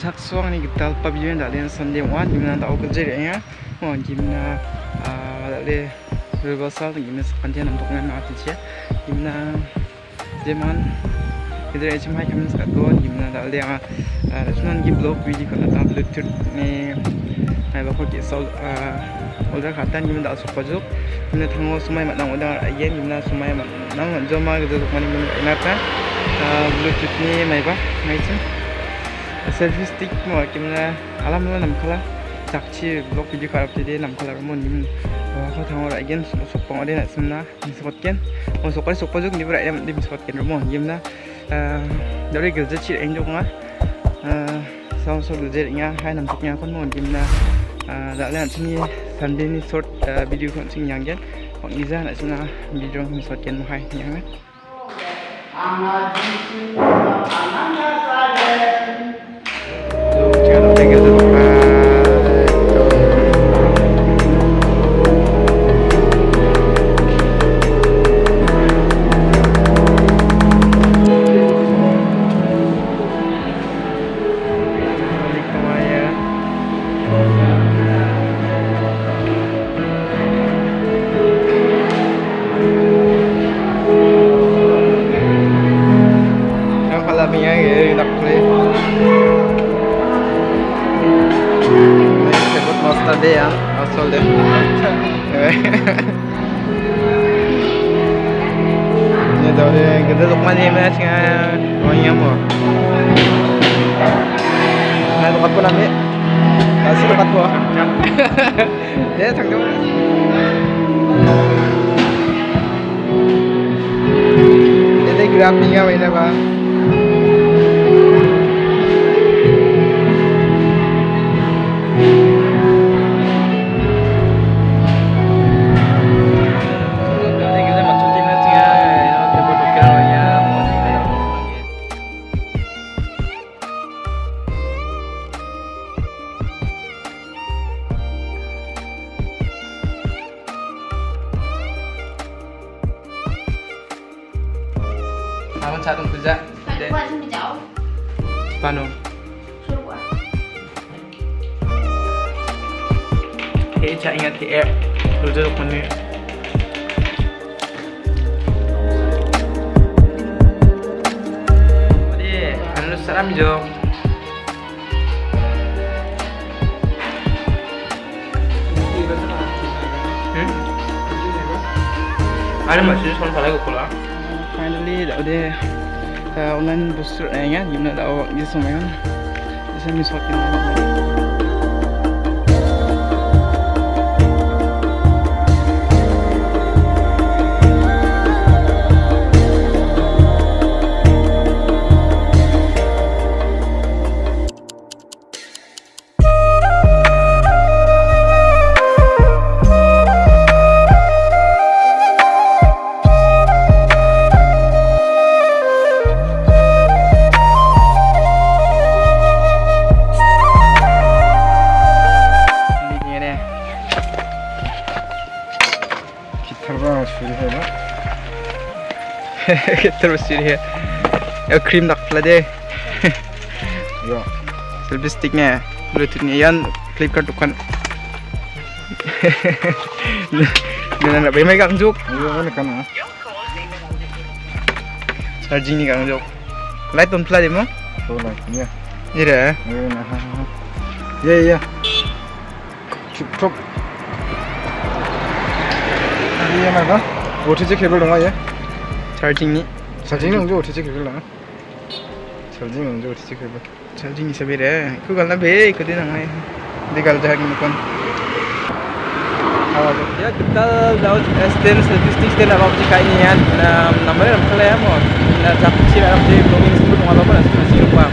chak suang ni gital pa biyen da len sunday wan gimna da ok je ya mo gimna a da le reversal gimna sepanjang nam tok na ati cia gimna jeman idre echem hai kamin sa to gimna da le blog bluetooth ni ai ba ko ki sol a gimna da juk gimna thango sumai ma dang order again gimna sumai ma mani gimna inata bluetooth ni mai ba? Mai chen selfie stick mo kimna alam la nam khala chakchi blog video karap te de nam khala mo nim ko thang ora again sok pong ade na simna ni sokot ken mo sokol sok jok ni bra em dim sokot ken mo yimna dore gil je chi eng jok nga sau sau gil je nga hai nam tok nya kon mo yimna da la chini sunday ni short video kon sing yang gen kon iza na simna video ni sokot ken mo hai yang Anak Thank you. hasta there I sold them Jadi kita tu mana yang mana cakap orang yang mau. Nah tu kat pun ambil. Nasi tu kat pun. Dia tak tahu. Jadi gerak ni apa ini pak? Mình cháu. Pano. Suruh qua. Hey, cak ingat di air. Duduk mana? Jadi, anu seram jo. Hmm? Ada masih soal salah online booster eh awak di semua kan? Bisa misuakin lagi. terus jadi ya. Krim nak pula deh. Ya. selfie sticknya bluetoothnya. Yan clip kan tukan dengan nak bagaimana kang juk Iya kan kan ah. charging ni kang juk light on pula deh mo 잘 찍니? 잘 찍는 거 어떻게 찍을라? 잘 찍는 거 어떻게 찍을라? 잘 찍니 세베래 그걸 나 베이 그대 나가야 내가 알자 하긴 건 Ya kita dapat SDN statistik dan apa sih kayaknya ya. Nah, namanya apa ya mau. Nah, cakap sih apa sih belum ini sebelum apa pun masih lupa.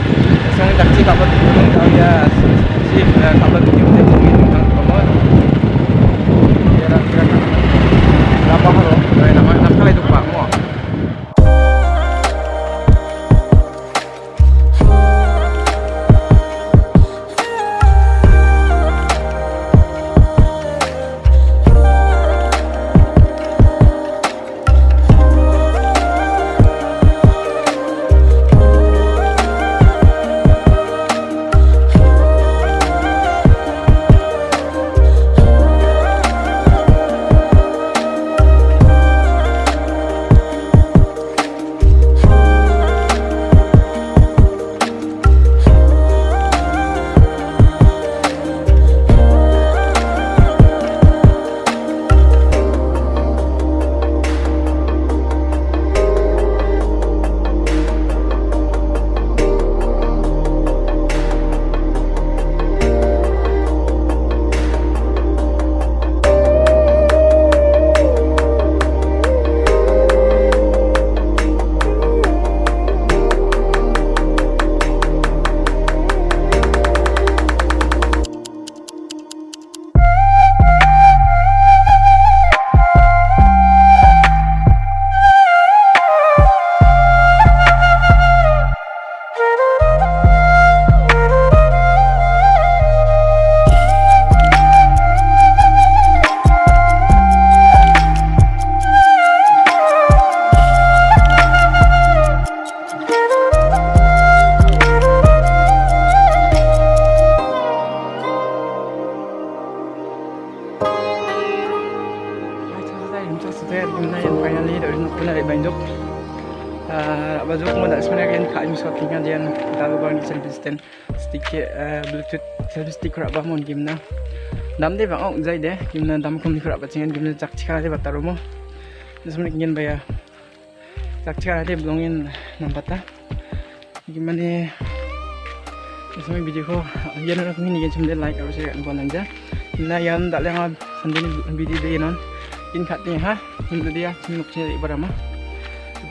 Uh, baju ko da sebenarnya kan ka im sa tinggal dian tahu bang di selfie stand stick uh, bluetooth selfie stick rak ba mon gimna dam de bang ong jai de gimna dam kum di rak ba cingen gimna chak chika de bataru mo ingin de belongin nampata gimana Ismi video ko aku ini kan cuma like yang tak lengah sendiri video dia non. Ni ha. Dia.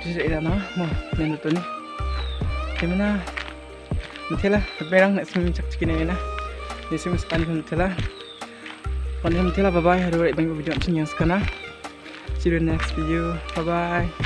Saya dah nama mau yang tu ni. Lah. Semua cak cik ni na. Ni semua sekarang nanti lah. Kalau nanti lah bye bye. Hari ini banyak video macam yang sekarang. See you next video. Bye bye.